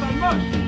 by much.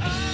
ああ。